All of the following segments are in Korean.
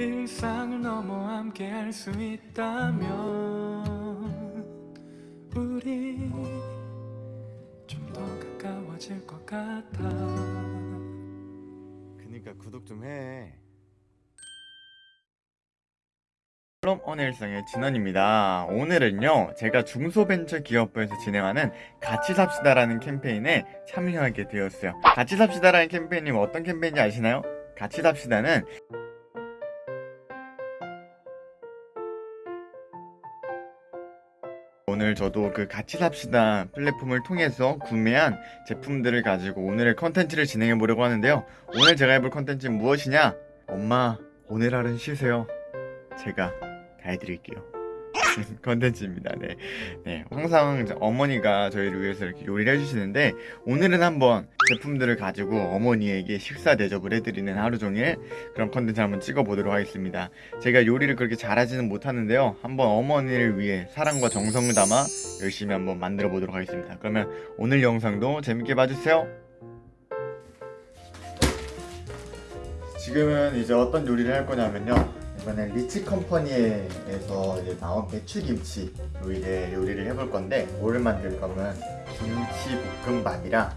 일상을 넘어 함께 할 수 있다면 우리 좀 더 가까워질 것 같아 그니까 구독 좀 해. 그럼 오늘 일상의 진원입니다. 오늘은요, 제가 중소벤처기업부에서 진행하는 같이 삽시다라는 캠페인에 참여하게 되었어요. 같이 삽시다라는 캠페인이 어떤 캠페인인지 아시나요? 같이 삽시다는 오늘 저도 그 같이 삽시다 플랫폼을 통해서 구매한 제품들을 가지고 오늘의 컨텐츠를 진행해 보려고 하는데요. 오늘 제가 해볼 컨텐츠는 무엇이냐? 엄마, 오늘 하루는 쉬세요. 제가 다 해드릴게요. 컨텐츠입니다. 네. 네. 항상 어머니가 저희를 위해서 이렇게 요리를 해주시는데 오늘은 한번 제품들을 가지고 어머니에게 식사 대접을 해드리는 하루 종일 그런 컨텐츠 한번 찍어보도록 하겠습니다. 제가 요리를 그렇게 잘하지는 못하는데요. 한번 어머니를 위해 사랑과 정성을 담아 열심히 한번 만들어 보도록 하겠습니다. 그러면 오늘 영상도 재밌게 봐주세요. 지금은 이제 어떤 요리를 할 거냐면요. 이번엔 리치 컴퍼니에서 이제 나온 배추김치로 이제 요리를 해볼 건데 뭐를 만들 거면 김치 볶음밥이랑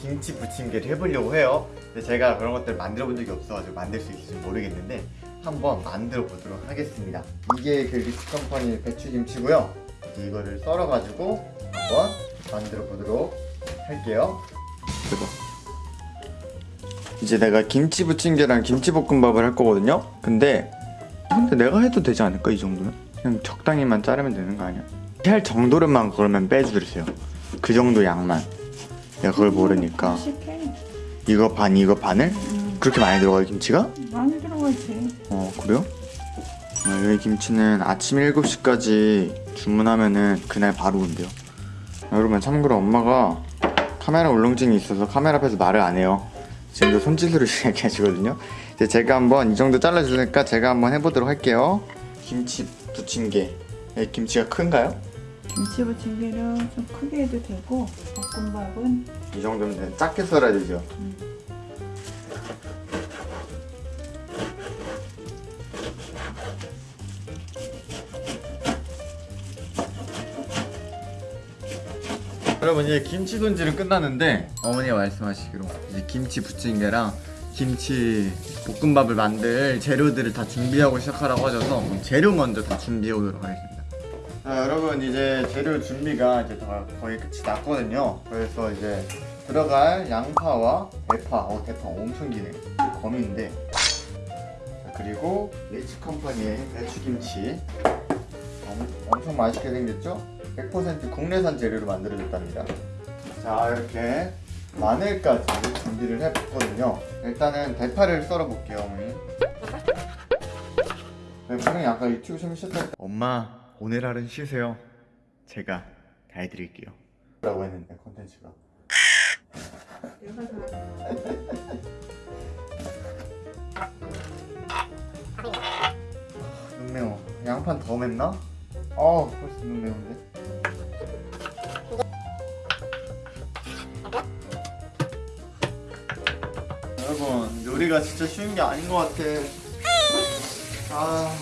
김치 부침개를 해보려고 해요. 근데 제가 그런 것들 만들어 본 적이 없어가지고 만들 수 있을지 모르겠는데 한번 만들어 보도록 하겠습니다. 이게 그 리치 컴퍼니 배추김치고요. 이제 이거를 썰어가지고 한번 만들어 보도록 할게요. 대박. 이제 내가 김치 부침개랑 김치볶음밥을 할 거거든요 근데 근데 내가 해도 되지 않을까 이 정도면? 그냥 적당히만 자르면 되는 거 아니야? 할 정도로만 그러면 빼주세요 그 정도 양만 내가 그걸 모르니까 이거 반 이거 반을? 음, 그렇게 많이 들어가요 김치가? 많이 들어가지 어 그래요? 어, 여기 김치는 아침 7시까지 주문하면은 그날 바로 온대요 여러분 참고로 엄마가 카메라 울렁증이 있어서 카메라 앞에서 말을 안 해요 지금도 손짓으로 이야기하시거든요 이제 제가 한번 이 정도 잘라주니까 제가 한번 해보도록 할게요 김치 부침개 네, 김치가 큰가요? 김치 부침개는 좀 크게 해도 되고 볶음밥은 이 정도면 돼. 작게 썰어야 되죠 음, 여러분 이제 김치 손질은 끝났는데 어머니가 말씀하시기로 이제 김치 부침개랑 김치 볶음밥을 만들 재료들을 다 준비하고 시작하라고 하셔서 그럼 재료 먼저 다 준비해 오도록 하겠습니다. 자 여러분 이제 재료 준비가 이제 다 거의 끝이 났거든요. 그래서 이제 들어갈 양파와 대파 어 대파 엄청 기네. 자, 그리고 리치 컴퍼니의 배추김치. 엄, 엄청 맛있게 생겼죠? 100% 국내산 재료로 만들어졌답니다. 자 이렇게 마늘까지 준비를 해봤거든요. 일단은 대파를 썰어 볼게요, 어머니. 네, 분명히 아까 유튜브 좀 쉬었을 때 엄마 오늘 하루는 쉬세요. 제가 다 해드릴게요. 라고 했는데 컨텐츠가 눈 매워. 양판 더 맵나? 어 벌써 눈 매운데. 여러분 요리가 진짜 쉬운 게 아닌 것 같아. 아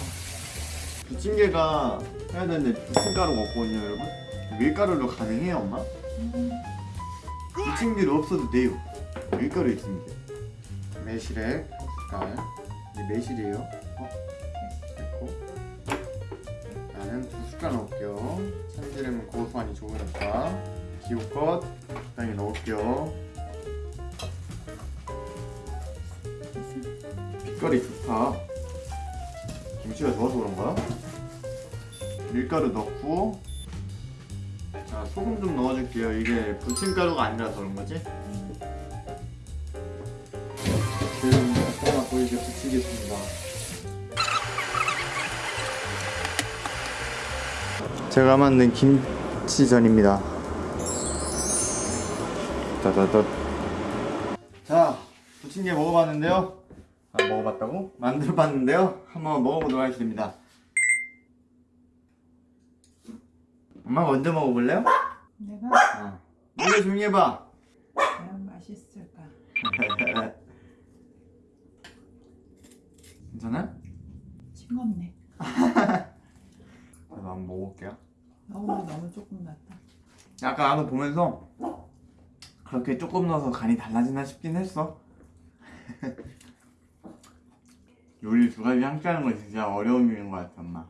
부침개가 해야 되는데 부침가루가 없거든요, 여러분. 밀가루로 가능해요, 엄마? 부침개로 없어도 돼요. 밀가루 있으면 돼. 매실액 숟갈. 이게 매실이에요. 어? 됐고. 나는 두 숟갈 넣을게요. 참기름은 고소하니 좋으니까. 기호껏 적당히 넣을게요. 빛깔이 좋다. 김치가 좋아서 그런가? 밀가루 넣고 자 소금 좀 넣어줄게요. 이게 부침가루가 아니라서 그런 거지? 지금 볶아놓고 이제 부치겠습니다. 제가 만든 김치전입니다. 따다다. 자, 부침개 먹어봤는데요. 아, 먹어봤다고? 만들어 봤는데요. 한번 먹어보도록 하겠습니다. 엄마 먼저 먹어볼래요? 내가 어. 노래 조용히 해봐. 과연 맛있을까 괜찮아? 싱겁네. 저도 한번 먹어볼게요. 너무 너무 조금 났다. 아까 나도 보면서 그렇게 조금 넣어서 간이 달라지나 싶긴 했어. 요리 두 가지 함께 하는 거 진짜 어려운 일인 것 같아, 엄마.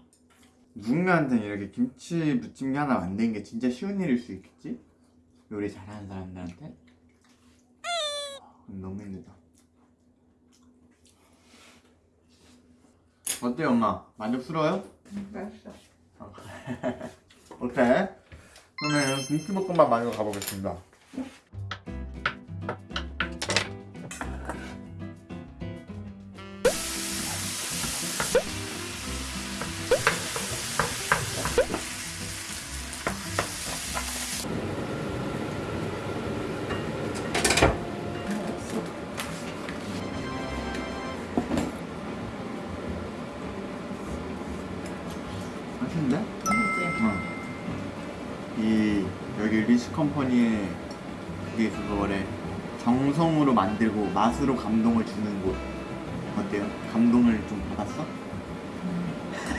누군가한테는 이렇게 김치 부침개 하나 만드는 게 진짜 쉬운 일일 수 있겠지? 요리 잘하는 사람들한테? 그건 너무 힘들다. 어때요, 엄마? 만족스러워요? 음, 맛있어. 어때? 그러면 김치볶음밥 만들어 가보겠습니다. 컴퍼니의 그게 그거래 정성으로 만들고 맛으로 감동을 주는 곳 어때요? 감동을 좀 받았어?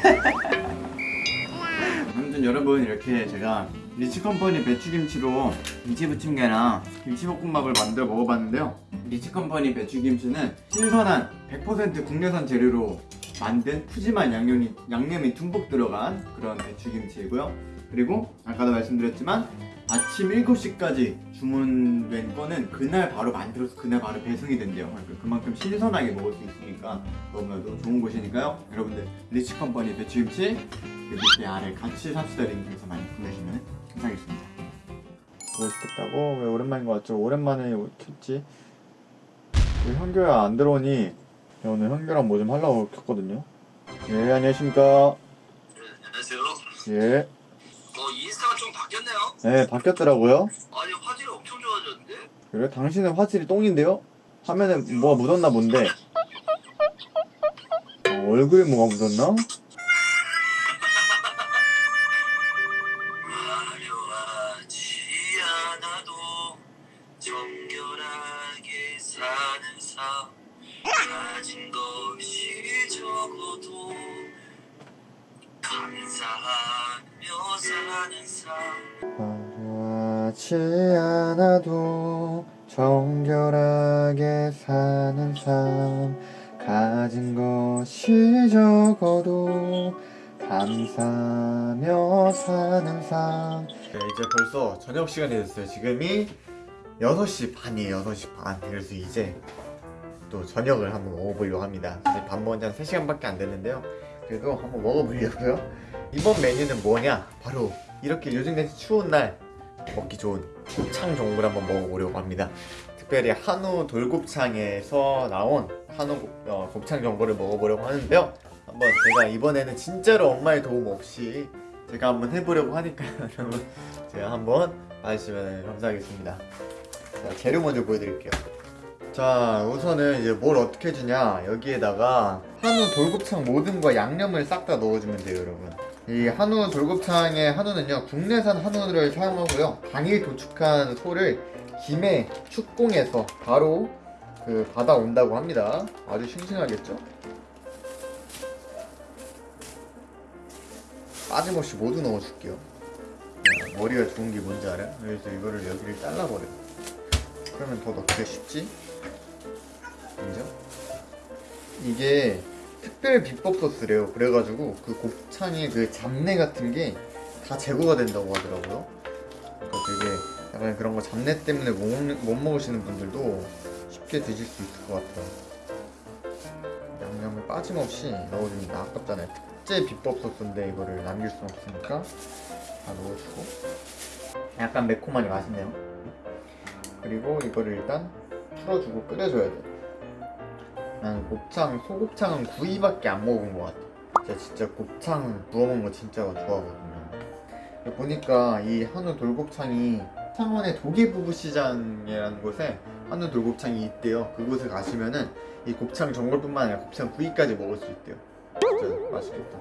아무튼 여러분 이렇게 제가 리치 컴퍼니 배추김치로 김치부침개랑 김치볶음밥을 만들어 먹어봤는데요 리치 컴퍼니 배추김치는 신선한 100% 국내산 재료로 만든 푸짐한 양념이, 양념이 듬뿍 들어간 그런 배추김치이고요 그리고 아까도 말씀드렸지만 아침 7시까지 주문된 거는 그날 바로 만들어서 그날 바로 배송이 된대요 그러니까 그만큼 신선하게 먹을 수 있으니까 너무나도 좋은 곳이니까요 여러분들 리치 컴퍼니 배추김치 그 밑에 아래 같이 삽시다 링크에서 많이 보내시면 감사하겠습니다 보고 싶었다고? 왜 오랜만인 것 같죠? 오랜만에 켰지? 왜 현교야 안 들어오니? 야, 오늘 현교랑 뭐 좀 하려고 켰거든요 예 안녕하십니까 안녕하세요. 예 어 인스타가 좀 바뀌었 네, 바뀌었더라고요 아니 화질이 엄청 좋아졌는데? 그래? 당신은 화질이 똥인데요? 화면에 뭐가 묻었나 본데 어, 얼굴에 뭐가 묻었나? 않아 화려하지 않아도 정결하게 사는 삶. 가진 것이 적어도 감사하며 사는 삶. 네, 이제 벌써 저녁 시간이 됐어요. 지금이 6시 반이에요. 6시 반. 그래서 이제 또 저녁을 한번 먹어보려고 합니다. 사실 밥 먹은 지 한 3시간밖에 안 됐는데요. 그래도 한번 먹어보려고요. 이번 메뉴는 뭐냐? 바로 이렇게 요즘 같이 추운 날 먹기 좋은 곱창 전골 한번 먹어보려고 합니다. 특별히 한우 돌곱창에서 나온 한우 곱- 어, 곱창 전골을 먹어보려고 하는데요. 한번 제가 이번에는 진짜로 엄마의 도움 없이 제가 한번 해보려고 하니까요 여러분 제가 한번 봐주시면 감사하겠습니다. 자, 재료 먼저 보여드릴게요. 자 우선은 이제 뭘 어떻게 해주냐 여기에다가 한우 돌곱창 모든 거 양념을 싹 다 넣어주면 돼요 여러분 이 한우 돌곱창의 한우는요 국내산 한우를 사용하고요 당일 도축한 소를 김에 축공해서 바로 그 받아온다고 합니다 아주 싱싱하겠죠? 빠짐없이 모두 넣어줄게요 야, 머리가 좋은 게 뭔지 알아? 그래서 이거를 여기를 잘라버려 그러면 더 넣기가 쉽지? 인정? 이게 특별 비법 소스래요. 그래가지고 그 곱창의 그 잡내 같은 게 다 제거가 된다고 하더라고요. 그러니까 되게 약간 그런 거 잡내 때문에 못, 먹는- 못 먹으시는 분들도 쉽게 드실 수 있을 것 같아요. 양념을 빠짐없이 넣어줍니다. 아깝잖아요. 특제 비법 소스인데 이거를 남길 순 없으니까 다 넣어주고. 약간 매콤하니 맛있네요. 그리고 이거를 일단 풀어주고 끓여줘야 돼 난 곱창, 소곱창은 구이밖에 안 먹은 것 같아. 진짜 진짜 곱창 구워 먹는 거 진짜 좋아하거든요. 보니까 이 한우 돌곱창이 창원의 도계부부시장이라는 곳에 한우 돌곱창이 있대요. 그곳에 가시면은 이 곱창 전골뿐만 아니라 곱창 구이까지 먹을 수 있대요. 진짜 맛있겠다.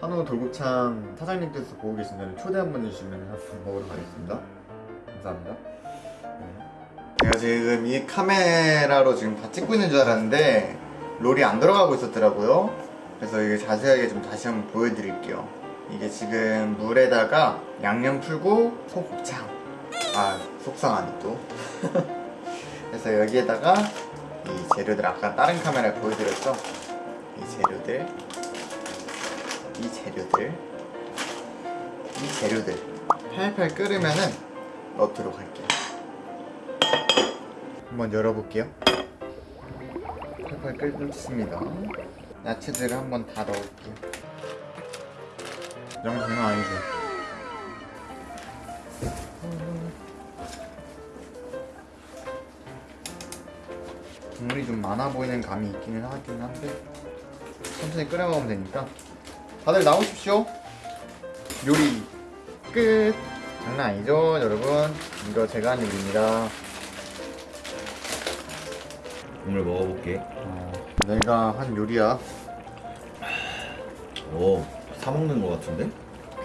한우 돌곱창 사장님께서 보고 계신다면 초대 한번 해주시면 한번 먹으러 가겠습니다. 감사합니다. 네. 제가 지금 이 카메라로 지금 다 찍고 있는 줄 알았는데 롤이 안 들어가고 있었더라고요. 그래서 이게 자세하게 좀 다시 한번 보여드릴게요. 이게 지금 물에다가 양념 풀고 소곱창. 아 속상하네 또. 그래서 여기에다가 이 재료들 아까 다른 카메라에 보여드렸죠? 이 재료들. 이 재료들. 이 재료들. 팔팔 끓으면은 넣도록 할게요 한번 열어볼게요. 팔팔 끓습니다. 야채들을 한번 다 넣을게요. 양 장난 아니죠? 국물이 좀 많아 보이는 감이 있기는 하긴 한데 천천히 끓여 먹으면 되니까. 다들 나오십시오. 요리 끝! 장난 아니죠 여러분? 이거 제가 한 요리입니다 국물 먹어볼게. 어, 내가 한 요리야 오, 사 먹는 거 같은데?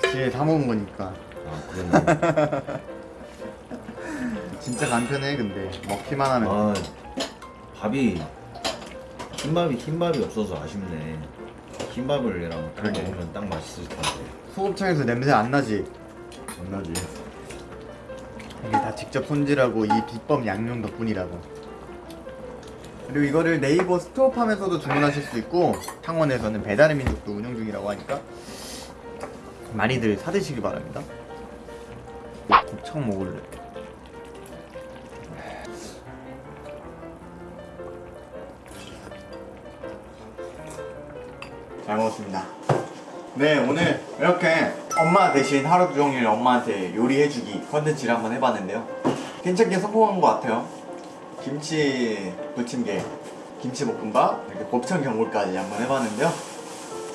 뒤에 다 먹은 거니까 아, 그렇네. 진짜 간편해 근데 먹기만 하면 아, 밥이 흰밥이 흰밥이 없어서 아쉽네. 흰밥을 얘랑 딱 그러게. 먹으면 딱 맛있을 텐데. 소곱창에서 냄새 안 나지? 안 나지? 이게 다 직접 손질하고 이 비법 양념 덕분이라고 그리고 이거를 네이버 스토어팜에서도 주문하실 수 있고 창원에서는 배달의 민족도 운영 중이라고 하니까 많이들 사드시기 바랍니다. 곱창 먹을래. 잘 먹었습니다. 네 오늘 이렇게 엄마 대신 하루 종일 엄마한테 요리해주기 컨텐츠를 한번 해봤는데요. 괜찮게 성공한 것 같아요 김치 부침개 김치 볶음밥 이렇게 곱창 전골까지 한번 해봤는데요.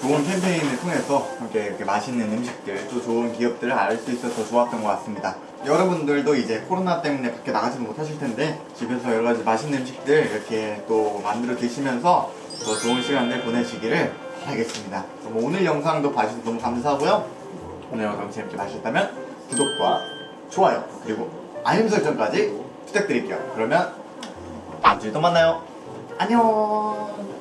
좋은 캠페인을 통해서 이렇게, 이렇게 맛있는 음식들 또 좋은 기업들을 알 수 있어서 좋았던 것 같습니다. 여러분들도 이제 코로나 때문에 밖에 나가지는 못하실 텐데 집에서 여러 가지 맛있는 음식들 이렇게 또 만들어 드시면서 더 좋은 시간들 보내시기를 바라겠습니다. 그럼 오늘 영상도 봐주셔서 너무 감사하고요. 오늘 영상 재밌게 봐주셨다면 구독과 좋아요 그리고 알림 설정까지 부탁드릴게요. 그러면 다음 주에 또 만나요 안녕